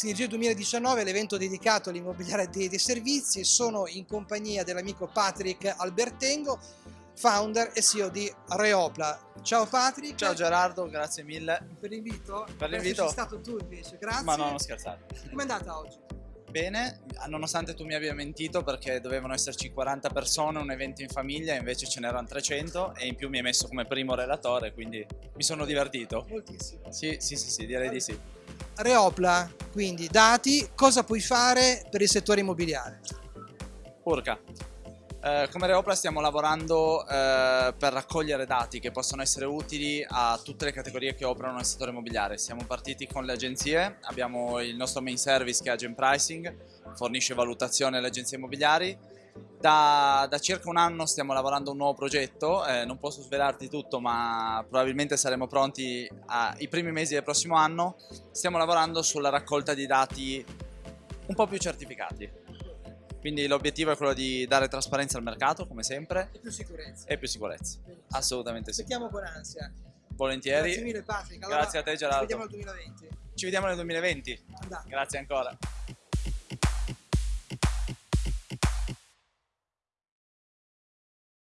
Sinergia 2019 è l'evento dedicato all'immobiliare dei, dei servizi. Sono in compagnia dell'amico Patrick Albertengo, founder e CEO di Reopla. Ciao Patrick. Ciao Gerardo, grazie mille. Per l'invito? Per l'invito. Sei stato tu invece, grazie. Ma no, non scherzare. Com'è andata oggi? Bene, nonostante tu mi abbia mentito perché dovevano esserci 40 persone, un evento in famiglia, invece ce n'erano 300 e in più mi hai messo come primo relatore, quindi mi sono divertito. Moltissimo. Sì, sì, sì, sì direi di sì. Reopla, quindi dati, cosa puoi fare per il settore immobiliare? Urca. Eh, come Reopla stiamo lavorando eh, per raccogliere dati che possono essere utili a tutte le categorie che operano nel settore immobiliare. Siamo partiti con le agenzie, abbiamo il nostro main service che è Agent Pricing, fornisce valutazione alle agenzie immobiliari. Da, da circa un anno stiamo lavorando a un nuovo progetto, eh, non posso svelarti tutto ma probabilmente saremo pronti ai primi mesi del prossimo anno. Stiamo lavorando sulla raccolta di dati un po' più certificati. Quindi l'obiettivo è quello di dare trasparenza al mercato, come sempre. E più sicurezza. E più sicurezza. Benissimo. Assolutamente sì. Aspettiamo con ansia. Grazie mille Patrick. Allora, Grazie a te Gerardo. Ci vediamo nel 2020. Ci vediamo nel 2020. Andate. Grazie ancora.